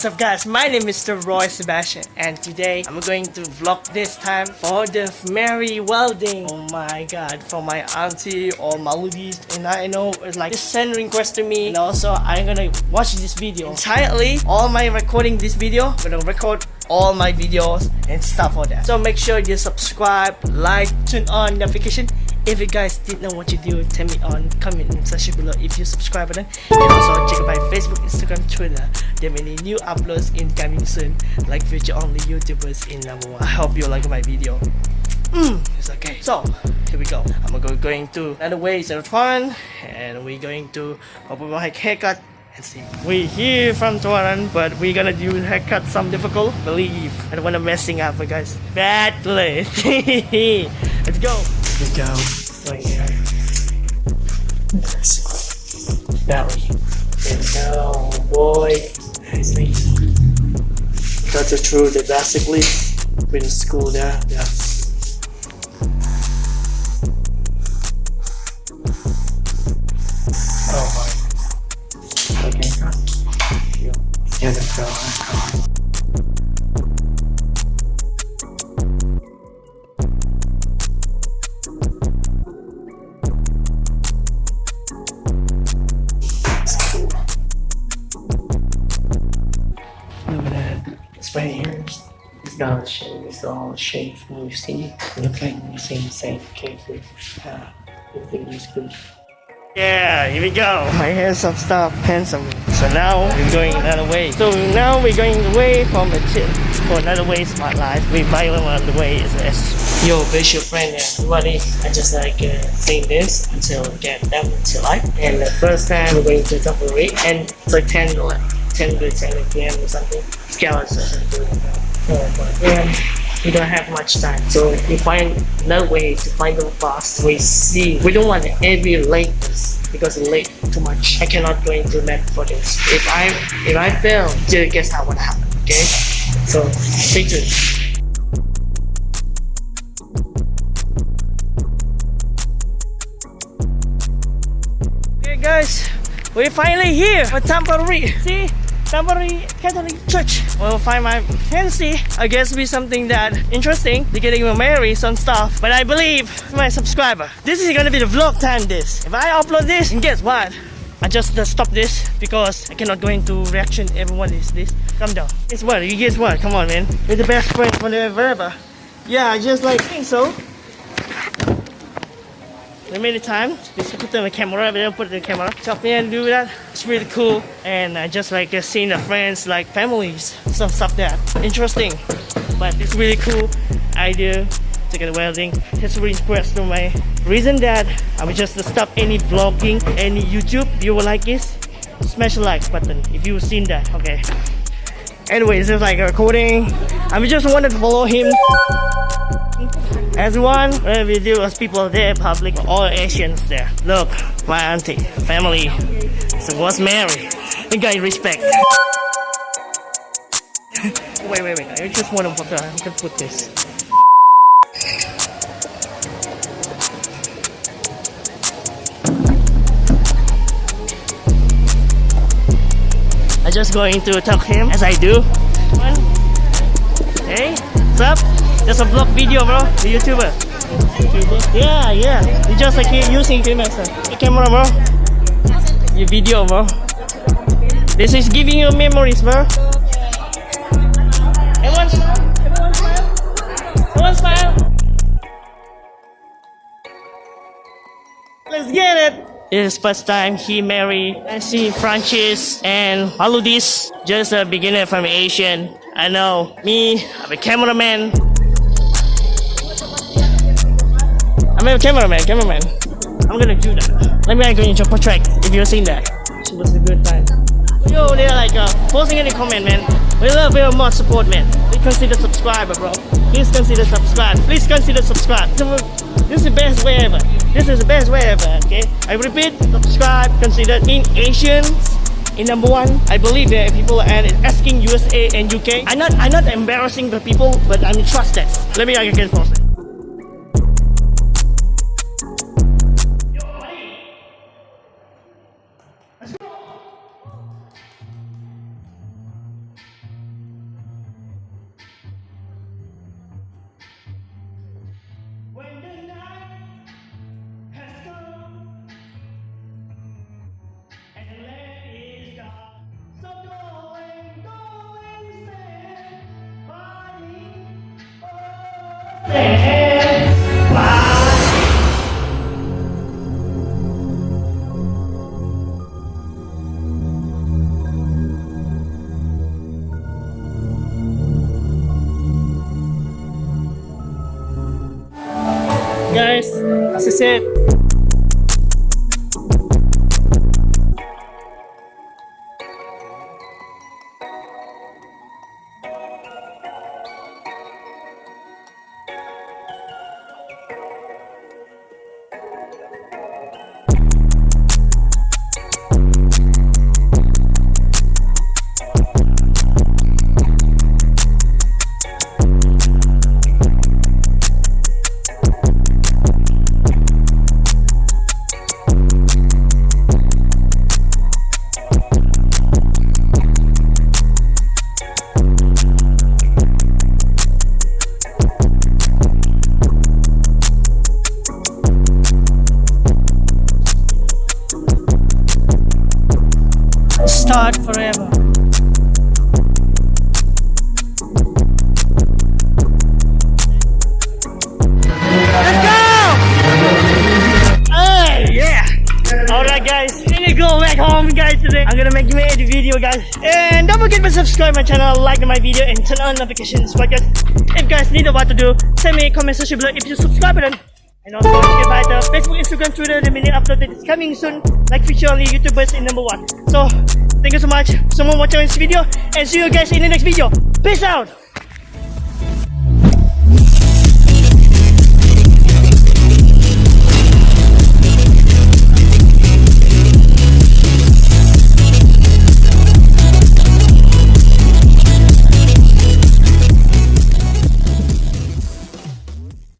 What's up guys, my name is Mr. Roy Sebastian and today I'm going to vlog this time for the Mary welding. Oh my god, for my auntie or Maludis and I know it's like send request to me and also I'm gonna watch this video entirely. All my recording this video, I'm gonna record all my videos and stuff for that. So make sure you subscribe, like, turn on notification if you guys didn't know what you do, tell me on comment section below if you subscribe button. And also check out my Facebook, Instagram, Twitter. There are many new uploads incoming soon, like future only YouTubers in number one. I hope you like my video. Mm, it's okay. So here we go. I'm gonna going to another way is fun, and we're going to open my haircut and see. We're here from Tuaran, but we're gonna do haircut some difficult. Believe I don't wanna messing up, guys. Badly. Let's go we go. Right here. Belly. There we go, boy. Nicely. Cut it through the basically. Been to school there. Yeah. Oh my. Okay. Yeah, the fell. Not shape, it's all shape you see. Look like the same same cases. Uh, everything is good. Yeah, here we go. My hands have stopped handsome. So now we're going another way. So now we're going away from the chip for another way smart life. We buy one on the way is this. Yo, visual friend, everybody. I just like uh, saying this until we get them to life. And the first time we're going to Tamparuli and it's like 10 10 to 10 p.m. or something. Scale session and we don't have much time. So we find another way to find the bus. We see we don't want every late because late too much. I cannot go into net for this. If I if I fail, just guess how what happened. Okay, so stay tuned. Okay guys, we're finally here for Tamparuli. See? Tamparuli Catholic Church. We'll find my fancy. I guess be something that interesting. They're getting married, some stuff. But I believe my subscriber. This is gonna be the vlog time this. If I upload this, and guess what? I just uh, stop this because I cannot go into reaction. Everyone is this. Come down. Guess what? You guess what? Come on, man. You're the best friend forever. Yeah, I just like think so many times. Just put on the camera, but don't put the camera. Jump in, do that. It's really cool. And I just like uh, seeing the friends, like families, some stuff that interesting. But it's really cool idea to get a welding. It's really impressed with my reason that I will just stop any vlogging, any YouTube. If you like this, smash the like button if you've seen that. Okay. Anyways, it's like a recording. I just wanted to follow him. Everyone, where we do as people there, public, all Asians there. Look, my auntie, family, so was married. The guy respect. wait, wait, wait. I just want to put, I can put this. I'm just going to talk him as I do. Hey, what's up? Just a vlog video, bro. The YouTuber. YouTuber? Yeah, yeah. You just like using camera, uh, the camera, bro. Your video, bro. This is giving you memories, bro. Everyone. Everyone smile. Everyone smile. Let's get it. Is first time he married Nancy Francis and Haludis, Just a beginner from Asian. I know. Me, I'm a cameraman. I'm a cameraman, cameraman. I'm gonna do that. Let me go into portrait if you've seen that. It was a good time. Yo, they're like uh, posting in the comment, man. We love your more support, man. Please consider subscriber, bro. Please consider subscribe. Please consider subscribe. This is the best way ever. This is the best way ever, okay? I repeat, subscribe, consider in Asians in number one, I believe that people are asking USA and UK. I'm not I'm not embarrassing the people, but I'm trusted. Let me again post it. Guys, this is it. Start forever. Let's go! Oh yeah! Alright guys, I'm gonna go back home guys today. I'm gonna make a video guys. And don't forget to subscribe my channel, like my video and turn on notifications. But guys, if guys need a what to do, send me a comment section below if you subscribe button. And also don't forget by the Facebook, Instagram, Twitter, the minute upload that is coming soon. Like feature only YouTubers in number one. So thank you so much for someone watching this video and see you guys in the next video. Peace out!